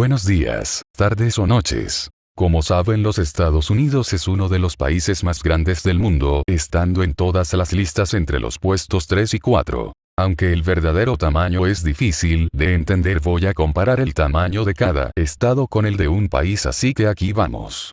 Buenos días, tardes o noches. Como saben los Estados Unidos es uno de los países más grandes del mundo, estando en todas las listas entre los puestos 3 y 4. Aunque el verdadero tamaño es difícil de entender voy a comparar el tamaño de cada estado con el de un país así que aquí vamos.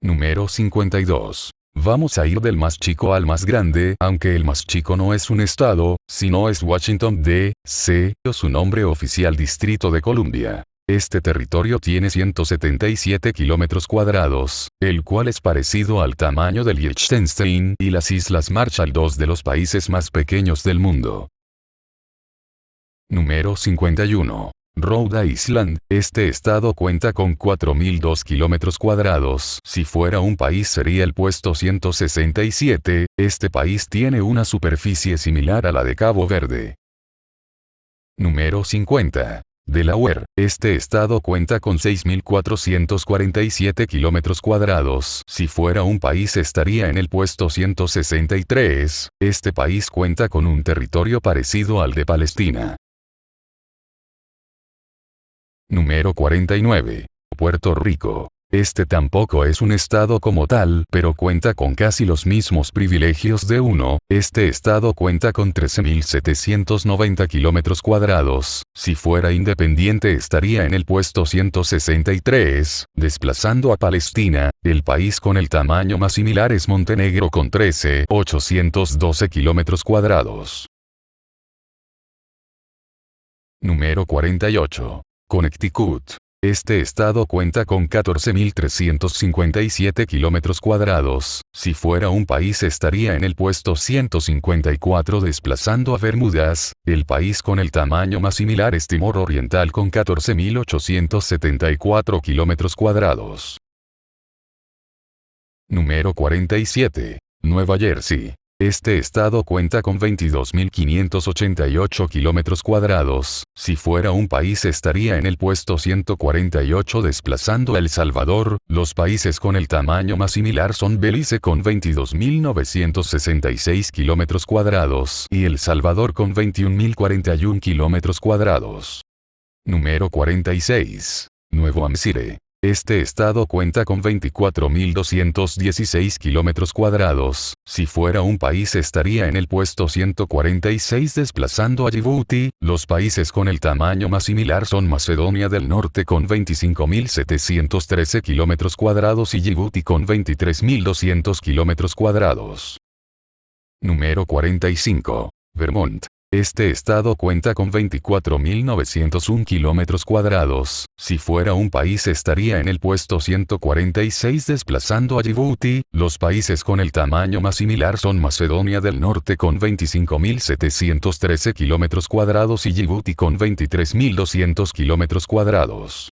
Número 52. Vamos a ir del más chico al más grande, aunque el más chico no es un estado, sino es Washington D.C., o su nombre oficial Distrito de Columbia. Este territorio tiene 177 kilómetros cuadrados, el cual es parecido al tamaño del Liechtenstein y las Islas Marshall, dos de los países más pequeños del mundo. Número 51. Rhode Island, este estado cuenta con 4.002 kilómetros cuadrados. Si fuera un país sería el puesto 167, este país tiene una superficie similar a la de Cabo Verde. Número 50. Delaware, este estado cuenta con 6.447 kilómetros cuadrados. Si fuera un país estaría en el puesto 163, este país cuenta con un territorio parecido al de Palestina. Número 49. Puerto Rico. Este tampoco es un estado como tal, pero cuenta con casi los mismos privilegios de uno, este estado cuenta con 13.790 kilómetros cuadrados, si fuera independiente estaría en el puesto 163, desplazando a Palestina, el país con el tamaño más similar es Montenegro con 13.812 kilómetros cuadrados. Número 48. Connecticut. Este estado cuenta con 14.357 kilómetros cuadrados, si fuera un país estaría en el puesto 154 desplazando a Bermudas, el país con el tamaño más similar es Timor Oriental con 14.874 kilómetros cuadrados. Número 47. Nueva Jersey. Este estado cuenta con 22.588 kilómetros cuadrados, si fuera un país estaría en el puesto 148 desplazando a El Salvador, los países con el tamaño más similar son Belice con 22.966 kilómetros cuadrados y El Salvador con 21.041 kilómetros cuadrados. Número 46. Nuevo Hampshire. Este estado cuenta con 24.216 kilómetros cuadrados, si fuera un país estaría en el puesto 146 desplazando a Djibouti, los países con el tamaño más similar son Macedonia del Norte con 25.713 kilómetros cuadrados y Djibouti con 23.200 kilómetros cuadrados. Número 45. Vermont. Este estado cuenta con 24.901 kilómetros cuadrados, si fuera un país estaría en el puesto 146 desplazando a Djibouti, los países con el tamaño más similar son Macedonia del Norte con 25.713 kilómetros cuadrados y Djibouti con 23.200 kilómetros cuadrados.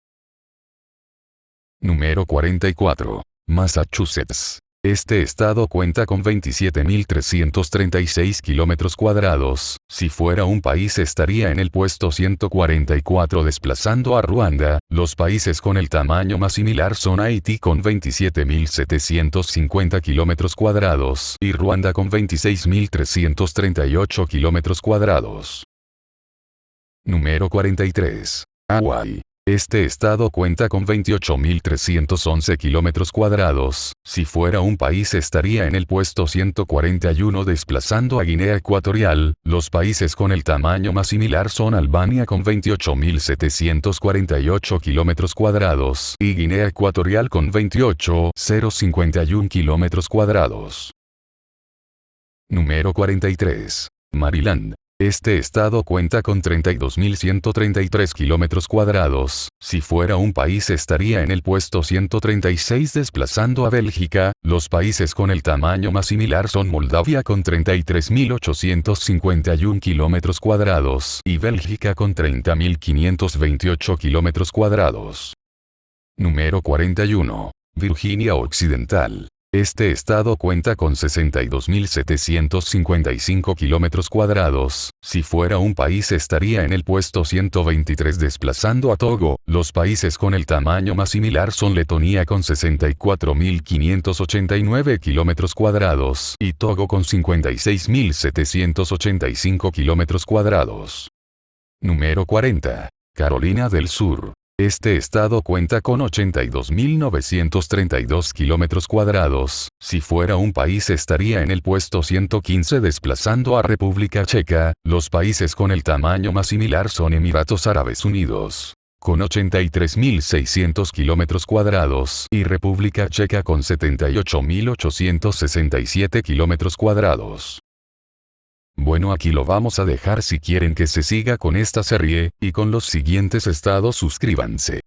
Número 44. Massachusetts. Este estado cuenta con 27.336 kilómetros cuadrados, si fuera un país estaría en el puesto 144 desplazando a Ruanda, los países con el tamaño más similar son Haití con 27.750 kilómetros cuadrados y Ruanda con 26.338 kilómetros cuadrados. Número 43. Hawaii. Este estado cuenta con 28.311 kilómetros cuadrados, si fuera un país estaría en el puesto 141 desplazando a Guinea Ecuatorial, los países con el tamaño más similar son Albania con 28.748 kilómetros cuadrados y Guinea Ecuatorial con 28.051 kilómetros cuadrados. Número 43. Maryland. Este estado cuenta con 32.133 kilómetros cuadrados, si fuera un país estaría en el puesto 136 desplazando a Bélgica, los países con el tamaño más similar son Moldavia con 33.851 kilómetros cuadrados y Bélgica con 30.528 kilómetros cuadrados. Número 41. Virginia Occidental. Este estado cuenta con 62.755 kilómetros cuadrados, si fuera un país estaría en el puesto 123 desplazando a Togo, los países con el tamaño más similar son Letonia con 64.589 kilómetros cuadrados y Togo con 56.785 kilómetros cuadrados. Número 40. Carolina del Sur. Este estado cuenta con 82.932 kilómetros cuadrados, si fuera un país estaría en el puesto 115 desplazando a República Checa, los países con el tamaño más similar son Emiratos Árabes Unidos con 83.600 kilómetros cuadrados y República Checa con 78.867 kilómetros cuadrados. Bueno aquí lo vamos a dejar si quieren que se siga con esta serie, y con los siguientes estados suscríbanse.